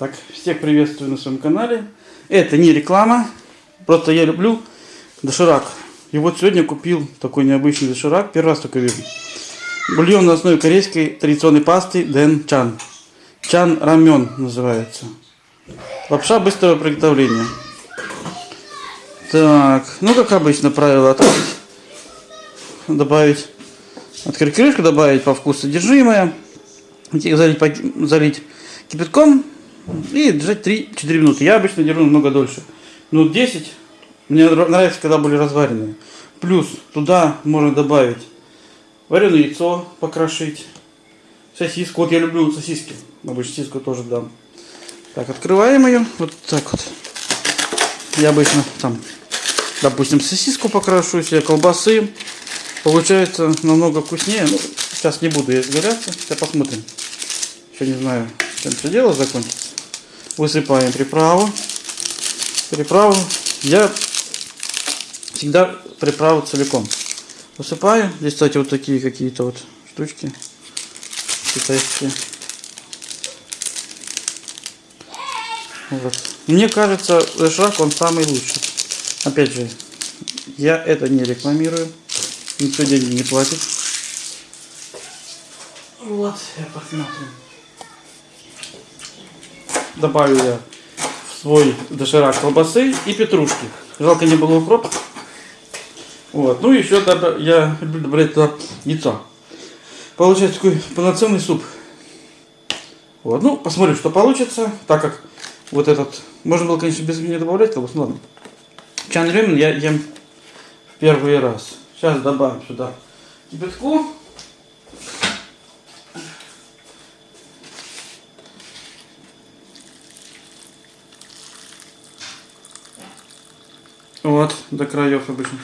Так, всех приветствую на своем канале. Это не реклама, просто я люблю доширак. И вот сегодня купил такой необычный доширак, первый раз только вижу. Бульон на основе корейской традиционной пасты Дэн Чан. Чан рамен называется. Лапша быстрого приготовления. Так, ну как обычно правило добавить, открыть крышку, добавить по вкусу содержимое, залить, залить кипятком и держать 3-4 минуты. Я обычно держу намного дольше. Минут 10. Мне нрав- нравится, когда были разваренные. Плюс туда можно добавить вареное яйцо, покрошить, сосиску. Вот я люблю сосиски. Обычно сосиску тоже дам. Так, открываем ее. Вот так вот. Я обычно там, допустим, сосиску покрошу, себе колбасы. Получается намного вкуснее. Ну, сейчас не буду я изгаляться. Сейчас посмотрим. Еще не знаю, чем все дело закончится. Высыпаем приправу. Приправу. Я всегда приправу целиком высыпаю. Здесь, кстати, вот такие какие-то вот штучки китайские. Вот. Мне кажется, доширак он самый лучший. Опять же, я это не рекламирую. Никто деньги не платит. Вот, я посмотрим. Добавлю я в свой доширак колбасы и петрушки. Жалко не было укропа. Вот. Ну и еще я люблю добавлять туда яйцо. Получается такой полноценный суп. Вот. Ну, посмотрим, что получится. Так как вот этот... Можно было, конечно, без меня добавлять колбасу, ну ладно. Чан Рюмен я ем первый раз. Сейчас добавим сюда кипятку. Вот, до краев обычно.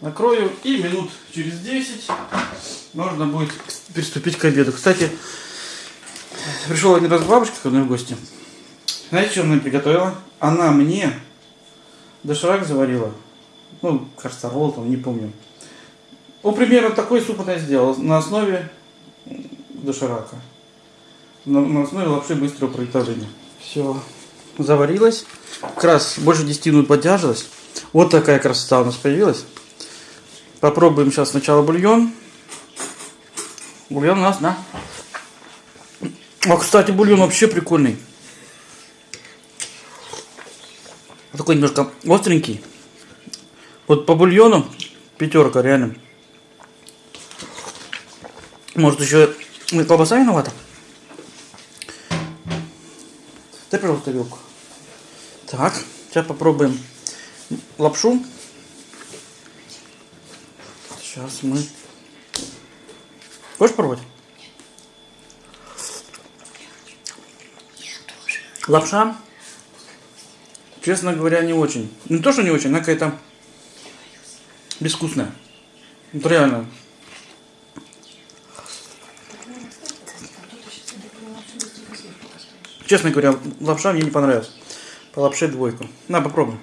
Накрою и минут через 10 можно будет приступить к обеду. Кстати, пришел один раз бабушка ко мне в гости. Знаете, что она приготовила? Она мне доширак заварила. Ну, кажется, ролл там, не помню. Ну, примерно такой суп она сделала на основе доширака. На, на основе лапши быстрого приготовления. Все, заварилось. Как раз больше 10 минут поддержалась. Вот такая красота у нас появилась. Попробуем сейчас сначала бульон. Бульон у нас, да? А, кстати, бульон вообще прикольный. Такой немножко остренький. Вот по бульону пятерка, реально. Может еще колбаса виновата? Дай, пожалуйста, вилку. Так, сейчас попробуем лапшу. Сейчас мы... Хочешь пробовать? Лапша, честно говоря, не очень. Не то, что не очень, она какая-то безвкусная. Вот реально. Честно говоря, лапша мне не понравилась. По лапше двойку. На, попробуй.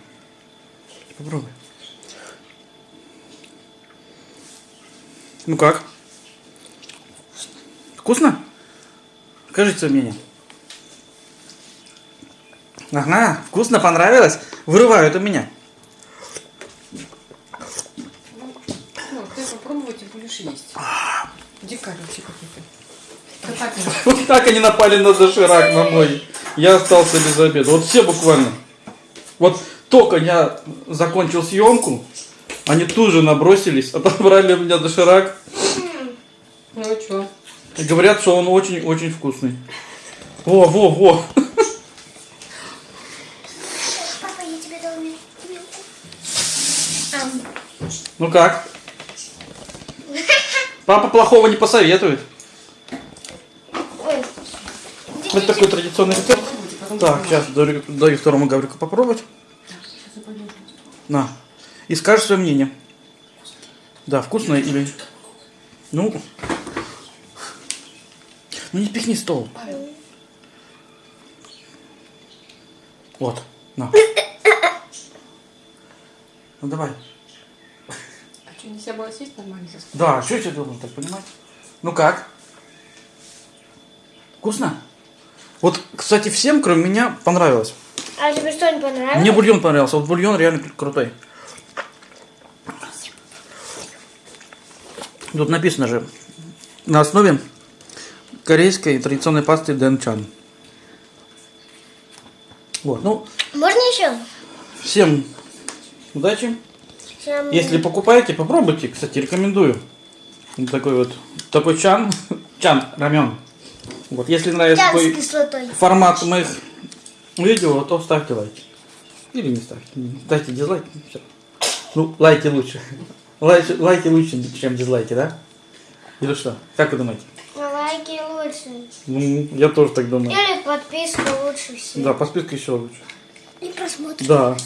Попробуй. Ну как? Вкусно? Скажите свое мнение. Ага, вкусно, понравилось? Вырывают у меня. Ну, ты попробовать и будешь есть. Дикарь вообще какой-то. Да так же. Вот так они напали на доширак на мой. Я остался без обеда. Вот все буквально. Вот только я закончил съемку, они тут же набросились, отобрали у меня доширак. Ну а чё? И говорят, что он очень-очень вкусный. Во, во, во. Папа, я тебе дал. Ну как? Папа плохого не посоветует. Ой. Это такой традиционный рецепт. Так, сейчас даю, даю второму Гаврику попробовать. На. И скажешь свое мнение. Да, вкусно или... Ну... Ну не пихни стол. Вот. На. Ну давай. А что, нельзя было съесть нормально? Да, что я тебе должен так понимать? Ну как? Вкусно? Вот, кстати, всем, кроме меня, понравилось. А тебе что, не понравилось? Мне бульон понравился. Вот бульон реально кру- крутой. Тут написано же на основе корейской традиционной пасты Дэнчан. Вот, ну, Можно еще? всем удачи. Всем- Если покупаете, попробуйте. Кстати, рекомендую. Вот такой вот, такой чан, чан, рамен. Вот, если нравится Чан такой формат моих видео, то ставьте лайки. Или не ставьте. Ставьте дизлайки. всё. Ну, лайки лучше. Лайки, лайки лучше, чем дизлайки, да? Или что? Как вы думаете? Лайки лучше. Ну, я тоже так думаю. Или подписка лучше всего. Да, по списку еще лучше. И просмотр. Да.